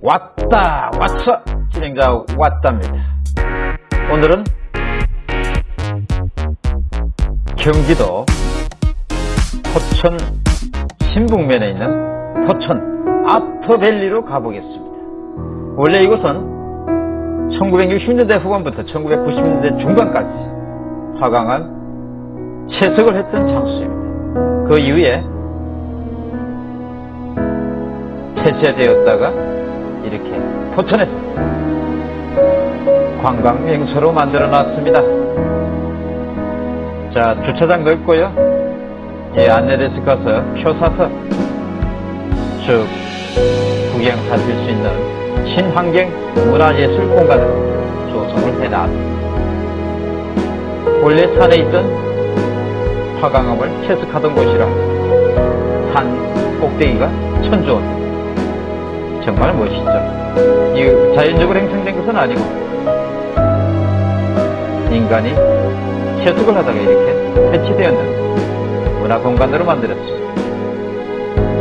왔다 왔어. 진행자 왔답니다. 오늘은 경기도 포천 신북면에 있는 포천 아트밸리로 가보겠습니다. 원래 이곳은 1960년대 후반부터 1990년대 중반까지 화강암 채석을 했던 장소입니다. 그 이후에 폐쇄되었다가 이렇게 포천에서 관광 명소로 만들어 놨습니다. 자, 주차장 넓고요. 예, 안내데스 가서 표 사서 쭉 구경하실 수 있는 친환경 문화예술 공간을 조성을 해놨습니다. 원래 산에 있던 화강암을 채석하던 곳이라 산 꼭대기가 천조원 정말 멋있죠. 이 자연적으로 형성된 것은 아니고 인간이 채숙을 하다가 이렇게 해치되었는 문화 공간으로 만들었습니다.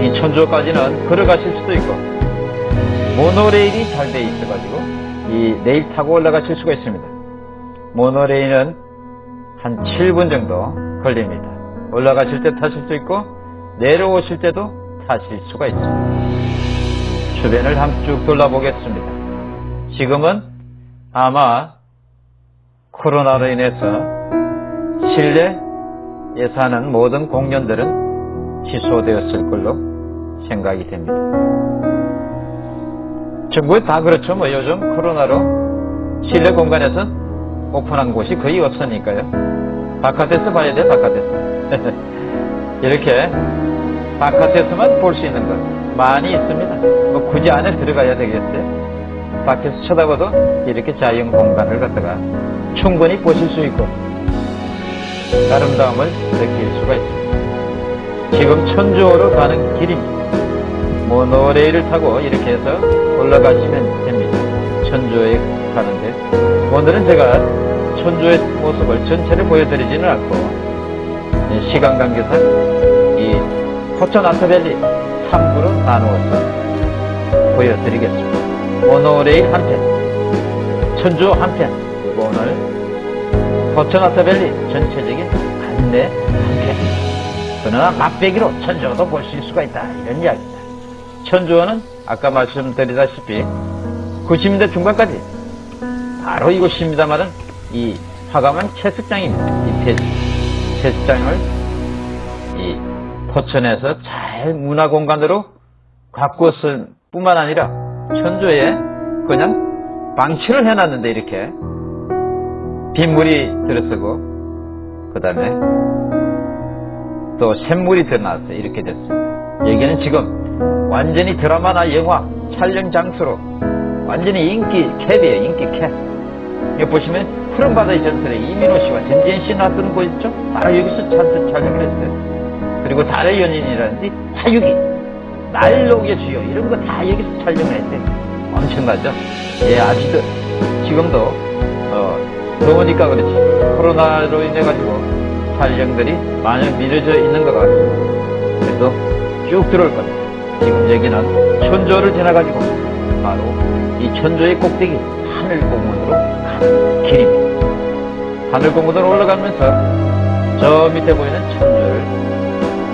이 천조까지는 걸어가실 수도 있고 모노레일이 잘 돼 있어가지고 이 레일 타고 올라가실 수가 있습니다. 모노레일은 한 7분 정도 걸립니다. 올라가실 때 타실 수 있고 내려오실 때도 타실 수가 있습니다. 주변을 한번 쭉 둘러보겠습니다. 지금은 아마 코로나로 인해서 실내에 사는 모든 공연들은 취소되었을 걸로 생각이 됩니다. 전국에 다 그렇죠. 뭐 요즘 코로나로 실내 공간에서 오픈한 곳이 거의 없으니까요. 바깥에서 봐야 돼, 바깥에서. 이렇게 바깥에서만 볼 수 있는 것. 많이 있습니다. 뭐 굳이 안에 들어가야 되겠어요? 밖에서 쳐다봐도 이렇게 자연 공간을 갖다가 충분히 보실 수 있고 아름다움을 느낄 수가 있습니다. 지금 천주호로 가는 길입니다. 모노레일을 타고 이렇게 해서 올라가시면 됩니다. 천주호에 가는데 오늘은 제가 천주의 모습을 전체를 보여드리지는 않고 시간 관계상 이 포천 아트밸리 3부로 나누어서 보여드리겠습니다. 모노레일 한 편, 천주 한 편, 그리고 오늘 포천 아트밸리 전체적인 안내 한 편. 그러나 맛배기로 천주도 볼 수가 있다. 이런 이야기입니다. 천주는 아까 말씀드리다시피 90년대 중반까지 바로 이곳입니다만은 이 화가만 채석장입니다. 이 채석장을 이 포천에서 잘 문화공간으로 가꾸었을 뿐만 아니라 천주에 그냥 방치를 해놨는데 이렇게 빗물이 들어서고 그 다음에 또 샘물이 드러나서 이렇게 됐습니다. 여기는 지금 완전히 드라마나 영화 촬영 장소로 완전히 인기 캡이에요. 인기 캡. 여기 보시면 푸른바다의 전설에 이민호 씨와 전지현 씨 나왔던 곳 있죠? 바로 여기서 촬영을 했어요. 그리고 달의 연인이라든지 화육이 날록의 주요 이런 거 다 여기서 촬영을 했대. 엄청나죠? 예 아직도 지금도 어, 더우니까 그렇지. 코로나로 인해 가지고 촬영들이 많이 미뤄져 있는 것 같습니다 그래도 쭉 들어올 겁니다. 지금 여기는 천조를 지나가지고 바로 이 천조의 꼭대기 하늘공원으로 가는 길입니다. 하늘공원으로 올라가면서 저 밑에 보이는 천조를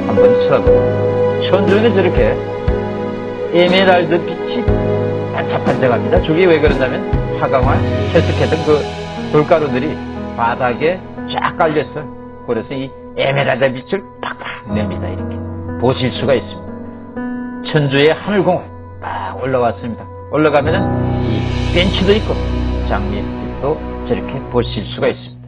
한번 쳐다보고 천주는 저렇게 에메랄드 빛이 반짝반짝합니다. 저게 왜 그러냐면 화강화 채석했던 그 돌가루들이 바닥에 쫙 깔렸어요. 그래서 이 에메랄드 빛을 팍팍 냅니다. 이렇게 보실 수가 있습니다. 천주의 하늘공원 딱 올라왔습니다. 올라가면은 이 벤치도 있고 장미빛도 저렇게 보실 수가 있습니다.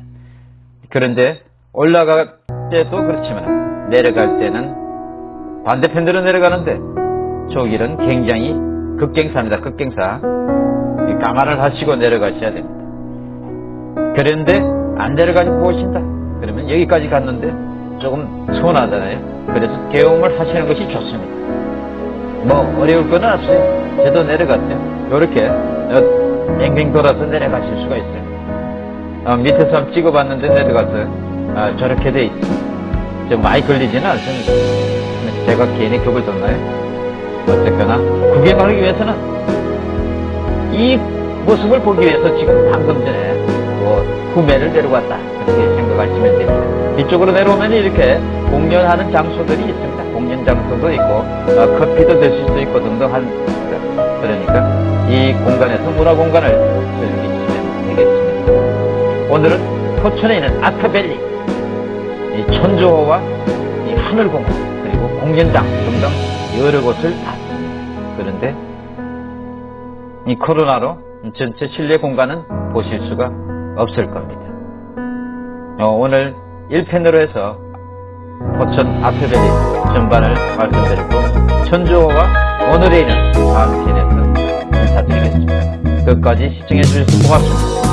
그런데 올라갈 때도 그렇지만 내려갈 때는 반대편으로 내려가는데 저 길은 굉장히 급경사입니다. 급경사. 감안을 하시고 내려가셔야 됩니다. 그런데 안 내려가지고 보신다. 그러면 여기까지 갔는데 조금 서운하잖아요. 그래서 경험을 하시는 것이 좋습니다. 뭐 어려울 건 없어요. 저도 내려갔어요. 이렇게 뱅뱅 돌아서 내려가실 수가 있어요. 어, 밑에서 한번 찍어봤는데 내려가서 아, 저렇게 돼 있어요. 좀 많이 걸리지는 않습니다. 제가 괜히 겁을 줬나요? 어쨌거나 구경하기 위해서는 이 모습을 보기 위해서 지금 방금 전에 뭐 구매를 내려왔다 그렇게 생각하시면 됩니다. 이쪽으로 내려오면 이렇게 공연하는 장소들이 있습니다. 공연 장소도 있고 어, 커피도 드실 수 있고 등등한 그러니까 이 공간에서 문화 공간을 즐기시면 되겠습니다. 오늘은 포천에 있는 아트밸리 이 천주호와 이 하늘공원 그리고 공연장 등등 여러 곳을 봤습니다. 그런데 이 코로나로 전체 실내 공간은 보실 수가 없을 겁니다. 어, 오늘 1편으로 해서 포천 아트밸리 전반을 말씀드리고 천주호와 오늘의 일은 다음 편에서 인사드리겠습니다. 끝까지 시청해 주셔서 고맙습니다.